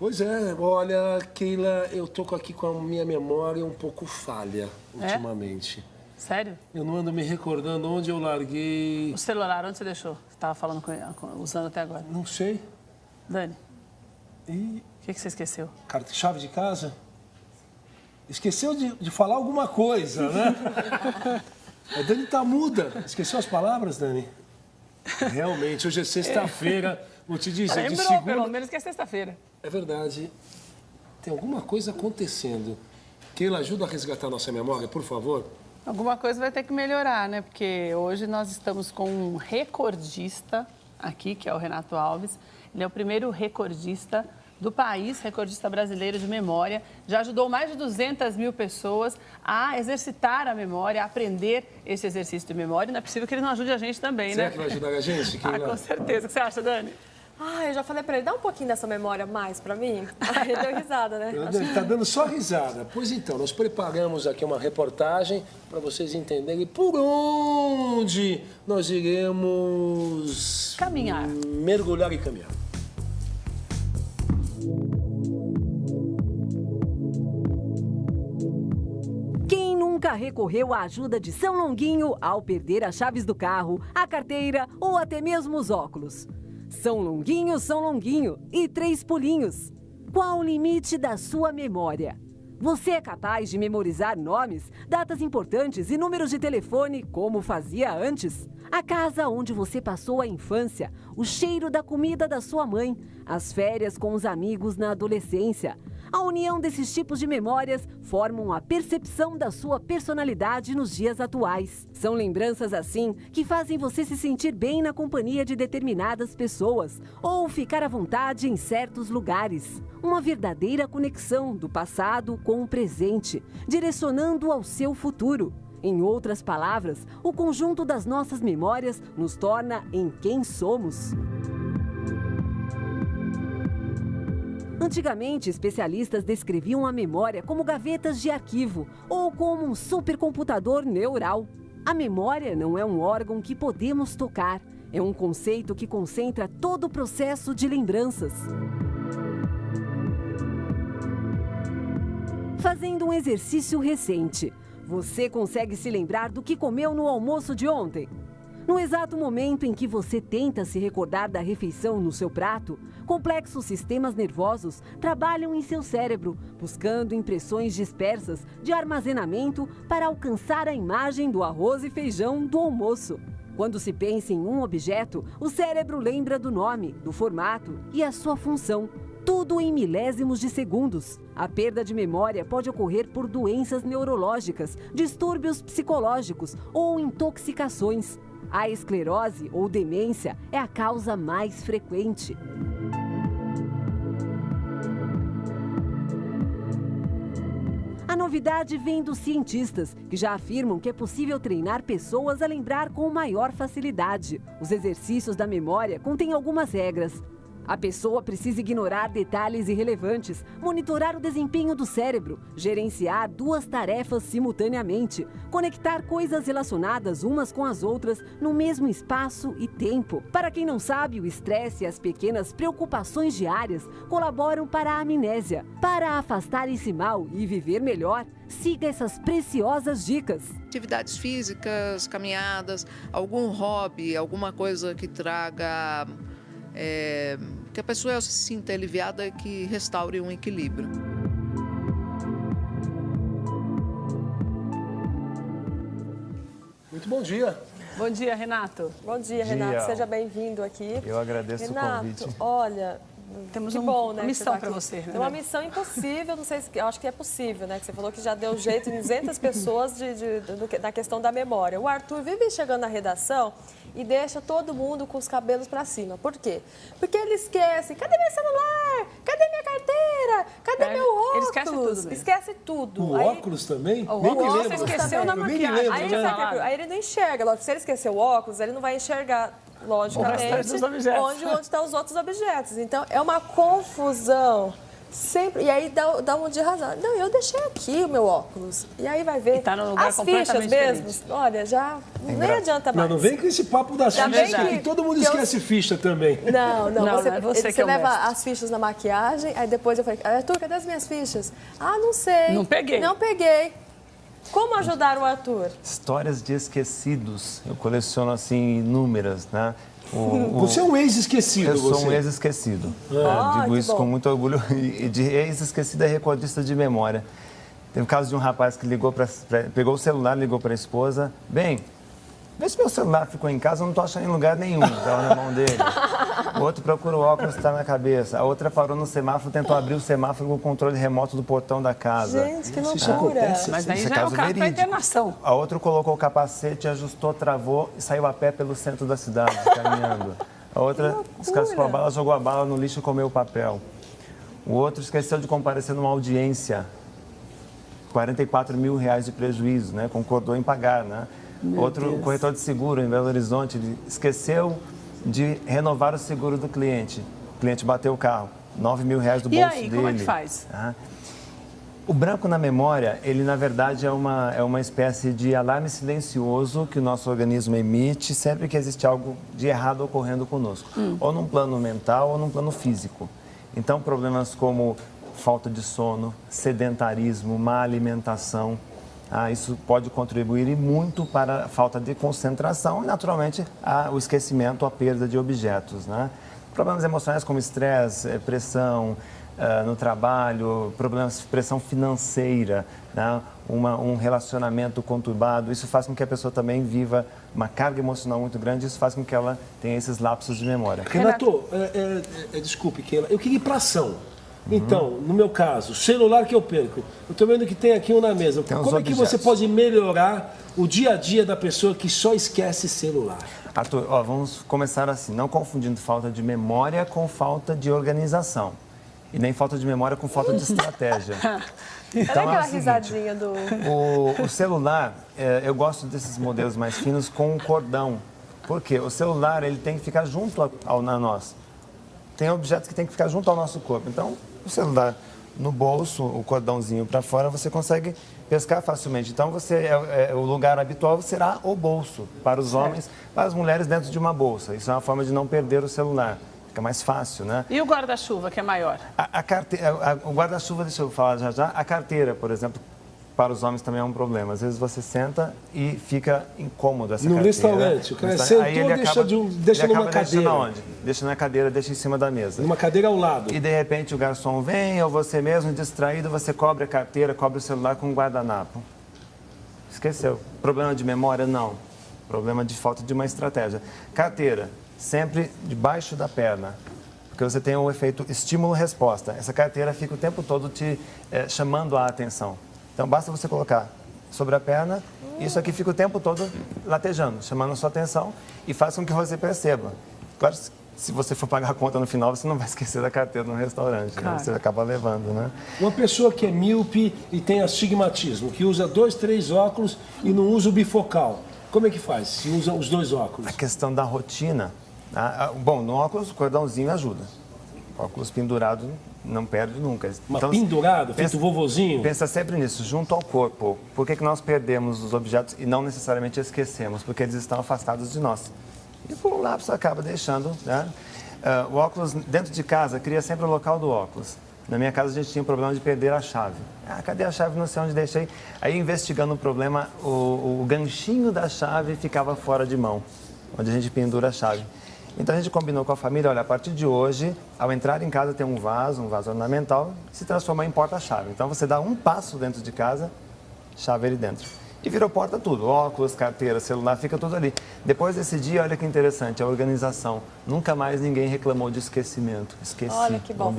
Pois é, olha, Keila, eu tô aqui com a minha memória um pouco falha ultimamente. É? Sério? Eu não ando me recordando onde eu larguei. O celular, onde você deixou? Você estava falando com, usando até agora. Não sei. Dani. E. O que, que você esqueceu? Chave de casa? Esqueceu de, de falar alguma coisa, né? a Dani tá muda. Esqueceu as palavras, Dani? Realmente, hoje é sexta-feira. Vou te dizer, Lembrou, de segunda... pelo menos que é sexta-feira. É verdade. Tem alguma coisa acontecendo. Keila, ajuda a resgatar nossa memória, por favor. Alguma coisa vai ter que melhorar, né? Porque hoje nós estamos com um recordista aqui, que é o Renato Alves. Ele é o primeiro recordista do país, recordista brasileiro de memória. Já ajudou mais de 200 mil pessoas a exercitar a memória, a aprender esse exercício de memória. Não é possível que ele não ajude a gente também, Será né? que vai ajudar a gente? ah, com certeza. O que você acha, Dani? Ah, eu já falei pra ele, dá um pouquinho dessa memória mais pra mim. Aí ele deu risada, né? Ele tá dando só risada. Pois então, nós preparamos aqui uma reportagem para vocês entenderem por onde nós iremos... Caminhar. Mergulhar e caminhar. Quem nunca recorreu à ajuda de São Longuinho ao perder as chaves do carro, a carteira ou até mesmo os óculos? São Longuinho, São Longuinho e três pulinhos. Qual o limite da sua memória? Você é capaz de memorizar nomes, datas importantes e números de telefone como fazia antes? A casa onde você passou a infância, o cheiro da comida da sua mãe, as férias com os amigos na adolescência. A união desses tipos de memórias formam a percepção da sua personalidade nos dias atuais. São lembranças assim que fazem você se sentir bem na companhia de determinadas pessoas ou ficar à vontade em certos lugares. Uma verdadeira conexão do passado com o presente, direcionando ao seu futuro. Em outras palavras, o conjunto das nossas memórias nos torna em quem somos. Antigamente, especialistas descreviam a memória como gavetas de arquivo ou como um supercomputador neural. A memória não é um órgão que podemos tocar, é um conceito que concentra todo o processo de lembranças. Fazendo um exercício recente, você consegue se lembrar do que comeu no almoço de ontem? No exato momento em que você tenta se recordar da refeição no seu prato, complexos sistemas nervosos trabalham em seu cérebro, buscando impressões dispersas de armazenamento para alcançar a imagem do arroz e feijão do almoço. Quando se pensa em um objeto, o cérebro lembra do nome, do formato e a sua função, tudo em milésimos de segundos. A perda de memória pode ocorrer por doenças neurológicas, distúrbios psicológicos ou intoxicações. A esclerose ou demência é a causa mais frequente. A novidade vem dos cientistas, que já afirmam que é possível treinar pessoas a lembrar com maior facilidade. Os exercícios da memória contêm algumas regras. A pessoa precisa ignorar detalhes irrelevantes, monitorar o desempenho do cérebro, gerenciar duas tarefas simultaneamente, conectar coisas relacionadas umas com as outras no mesmo espaço e tempo. Para quem não sabe, o estresse e as pequenas preocupações diárias colaboram para a amnésia. Para afastar esse mal e viver melhor, siga essas preciosas dicas. Atividades físicas, caminhadas, algum hobby, alguma coisa que traga é, que a pessoa se sinta aliviada e que restaure um equilíbrio. Muito bom dia. Bom dia, Renato. Bom dia, Renato. Dia. Seja bem-vindo aqui. Eu agradeço Renato, o convite. Olha, temos que um, bom, né, uma missão tá para você. Né? É uma missão impossível, não sei se, eu acho que é possível, né? Que você falou que já deu jeito em 200 pessoas de, de, de, da questão da memória. O Arthur vive chegando na redação e deixa todo mundo com os cabelos para cima. Por quê? Porque ele esquece. Cadê meu celular? Cadê minha carteira? Cadê é, meu óculos? Ele esquece tudo. Mesmo. Esquece tudo. O aí, óculos também? O nem óculos me esqueceu na maquiagem. Aí, ele né? aí ele não enxerga. Lógico, se ele esquecer o óculos, ele não vai enxergar logicamente, onde, onde estão os outros objetos. Então, é uma confusão. Sempre. E aí dá, dá um dia razão. Não, eu deixei aqui o meu óculos. E aí vai ver. E tá num lugar As fichas completamente mesmo. diferente. Olha, já nem adianta Não, mais. não vem com esse papo das Já fichas, que, que- todo mundo que eu- esquece ficha também. Não, não, Não, você, não é você você que é leva mestre. as fichas na maquiagem, aí depois eu falei, Arthur, cadê as minhas fichas? Ah, não sei. Não peguei. Não peguei. Como ajudar o Arthur? Histórias de esquecidos. Eu coleciono, assim, inúmeras, né? O- o- Você é um ex-esquecido, Eu sou você. um ex-esquecido. Ah, Eu digo que isso bom. com muito orgulho. E de ex-esquecido é recordista de memória. Tem o caso de um rapaz que ligou pra- pegou o celular, ligou para a esposa. Bem, vê se meu celular ficou em casa, eu não estou achando em lugar nenhum. Estava na mão dele. O outro procura o óculos, está na cabeça. A outra parou no semáforo, tentou abrir o semáforo com o controle remoto do portão da casa. Gente, que Isso loucura. acontece. Mas aí Isso é já é o caso da internação. A outra colocou o capacete, ajustou, travou e saiu a pé pelo centro da cidade, caminhando. A outra descascou a bala, jogou a bala no lixo e comeu o papel. O outro esqueceu de comparecer numa audiência. 44 mil reais de prejuízo, né? Concordou em pagar, né? Outro corretor de seguro em Belo Horizonte ele esqueceu de renovar o seguro do cliente. O cliente bateu o carro, 9 mil reais do E bolso aí, dele. como é que faz? Tá? O branco na memória, ele na verdade é uma, é uma espécie de alarme silencioso que o nosso organismo emite sempre que existe algo de errado ocorrendo conosco, ou num plano mental ou num plano físico. Então, problemas como falta de sono, sedentarismo, má alimentação, ah, isso pode contribuir e muito para a falta de concentração e, naturalmente, o esquecimento, a perda de objetos. Né? Problemas emocionais como estresse, eh, pressão, ah, no trabalho, problemas de pressão financeira, né? Uma, um relacionamento conturbado. Isso faz com que a pessoa também viva uma carga emocional muito grande. Isso faz com que ela tenha esses lapsos de memória. Renato, é, é, é, desculpe, Keila, eu queria ir para ação. Então, no meu caso, celular que eu perco. Eu estou vendo que tem aqui um na mesa. Tem Como é que você pode melhorar o dia a dia da pessoa que só esquece celular? Arthur, ó, vamos começar assim, não confundindo falta de memória com falta de organização. E nem falta de memória com falta de estratégia. Olha Então, é aquela o seguinte, risadinha do. O, o celular, é, eu gosto desses modelos mais finos com um cordão. Por quê? O celular ele tem que ficar junto a- ao, a nós. Tem objetos que tem que ficar junto ao nosso corpo. Então, o celular no bolso, o cordãozinho para fora, você consegue pescar facilmente. Então, você é, é, o lugar habitual será o bolso para os homens, para as mulheres dentro de uma bolsa. Isso é uma forma de não perder o celular. Fica mais fácil, né? E o guarda-chuva, que é maior? A, a carte- a- a- o guarda-chuva, deixa eu falar já já. A carteira, por exemplo, para os homens também é um problema. Às vezes você senta e fica incômodo essa No carteira. restaurante, o cara No resta- sentou, Aí ele deixa acaba- de um- deixa ele numa acaba cadeira. onde? Deixa na cadeira, deixa em cima da mesa. Numa cadeira ao lado. E de repente o garçom vem, ou você mesmo, distraído, você cobre a carteira, cobre o celular com um guardanapo. Esqueceu. Problema de memória? Não. Problema de falta de uma estratégia. Carteira, sempre debaixo da perna. Porque você tem o efeito estímulo-resposta. Essa carteira fica o tempo todo te eh, chamando a atenção. Então basta você colocar sobre a perna, isso aqui fica o tempo todo latejando, chamando a sua atenção e faz com que você perceba. Claro, se- se você for pagar a conta no final, você não vai esquecer da carteira no restaurante, né? Claro. Você acaba levando, né? Uma pessoa que é míope e tem astigmatismo, que usa dois, três óculos e não usa o bifocal. Como é que faz se usa os dois óculos? A questão da rotina. ah, bom, no óculos, o cordãozinho ajuda. Óculos pendurado não perde nunca. Mas Então, pendurado, feito vovozinho? Pensa sempre nisso, junto ao corpo. Por que, que nós perdemos os objetos e não necessariamente esquecemos? Porque eles estão afastados de nós. E por um você acaba deixando. Né? Ah, o óculos dentro de casa cria sempre o local do óculos. Na minha casa a gente tinha um problema de perder a chave. Ah, cadê a chave? Não sei onde deixei. Aí investigando o problema, o, o ganchinho da chave ficava fora de mão, onde a gente pendura a chave. Então a gente combinou com a família, olha, a partir de hoje, ao entrar em casa tem um vaso, um vaso ornamental, se transforma em porta-chave. Então você dá um passo dentro de casa, chave ali dentro. E virou porta tudo, óculos, carteira, celular, fica tudo ali. Depois desse dia, olha que interessante, a organização. Nunca mais ninguém reclamou de esquecimento. Esqueci. Olha que bom.